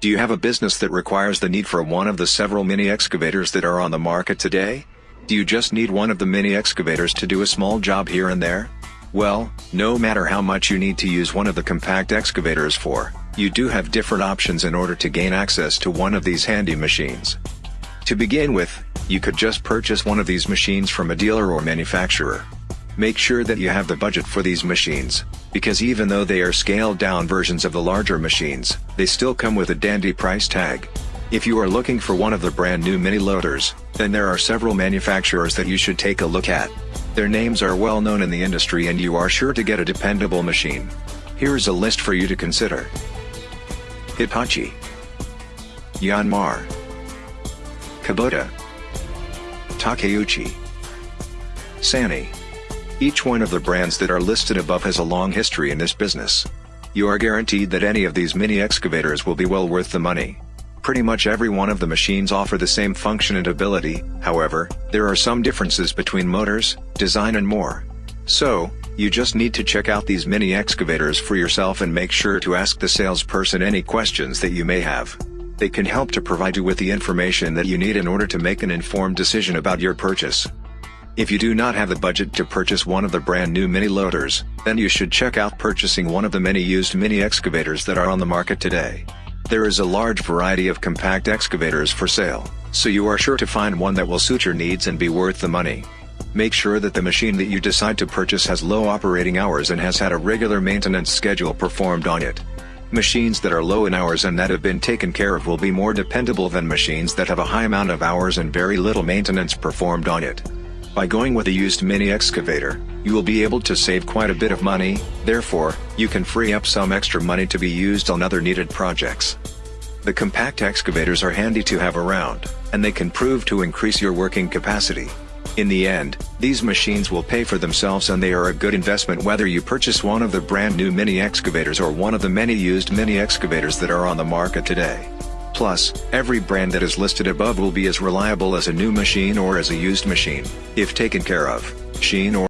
Do you have a business that requires the need for one of the several mini excavators that are on the market today? Do you just need one of the mini excavators to do a small job here and there? Well, no matter how much you need to use one of the compact excavators for, you do have different options in order to gain access to one of these handy machines. To begin with, you could just purchase one of these machines from a dealer or manufacturer. Make sure that you have the budget for these machines, because even though they are scaled down versions of the larger machines, they still come with a dandy price tag. If you are looking for one of the brand new mini loaders, then there are several manufacturers that you should take a look at. Their names are well known in the industry and you are sure to get a dependable machine. Here is a list for you to consider. Hitachi Yanmar Kubota Takeuchi Sany Each one of the brands that are listed above has a long history in this business. You are guaranteed that any of these mini excavators will be well worth the money. Pretty much every one of the machines offer the same function and ability, however, there are some differences between motors, design and more. So, you just need to check out these mini excavators for yourself and make sure to ask the salesperson any questions that you may have. They can help to provide you with the information that you need in order to make an informed decision about your purchase. If you do not have the budget to purchase one of the brand new mini loaders, then you should check out purchasing one of the many used mini excavators that are on the market today. There is a large variety of compact excavators for sale, so you are sure to find one that will suit your needs and be worth the money. Make sure that the machine that you decide to purchase has low operating hours and has had a regular maintenance schedule performed on it. Machines that are low in hours and that have been taken care of will be more dependable than machines that have a high amount of hours and very little maintenance performed on it. By going with a used mini excavator, you will be able to save quite a bit of money, therefore, you can free up some extra money to be used on other needed projects. The compact excavators are handy to have around, and they can prove to increase your working capacity. In the end, these machines will pay for themselves and they are a good investment whether you purchase one of the brand new mini excavators or one of the many used mini excavators that are on the market today. Plus, every brand that is listed above will be as reliable as a new machine or as a used machine, if taken care of. Sheen or